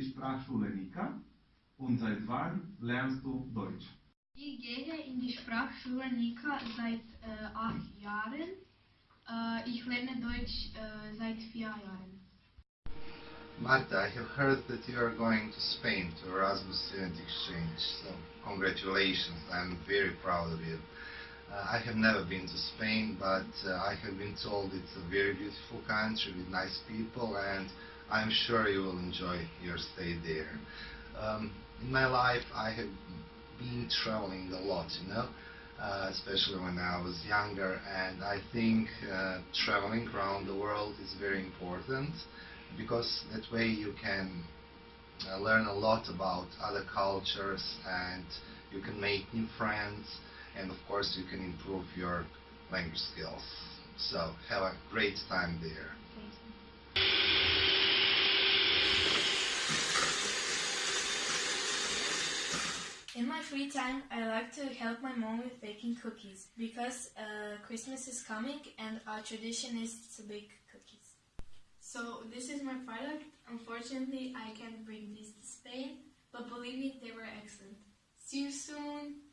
die Sprachschule Nika und seit wann lernst du Deutsch? Ich gehe in die Sprachschule Nika seit äh, acht Jahren. Äh, ich lerne Deutsch äh, seit vier Jahren. Marta, I have heard that you are going to Spain to Erasmus Student Exchange, so congratulations, I'm very proud of you. Uh, I have never been to Spain, but uh, I have been told it's a very beautiful country with nice people, and I'm sure you will enjoy your stay there. Um, in my life, I have been traveling a lot, you know, uh, especially when I was younger, and I think uh, traveling around the world is very important because that way you can uh, learn a lot about other cultures and you can make new friends and of course you can improve your language skills. So have a great time there. In my free time, I like to help my mom with baking cookies because uh, Christmas is coming and our tradition is to bake cookies. So this is my product. Unfortunately, I can't bring these to Spain, but believe me, they were excellent. See you soon!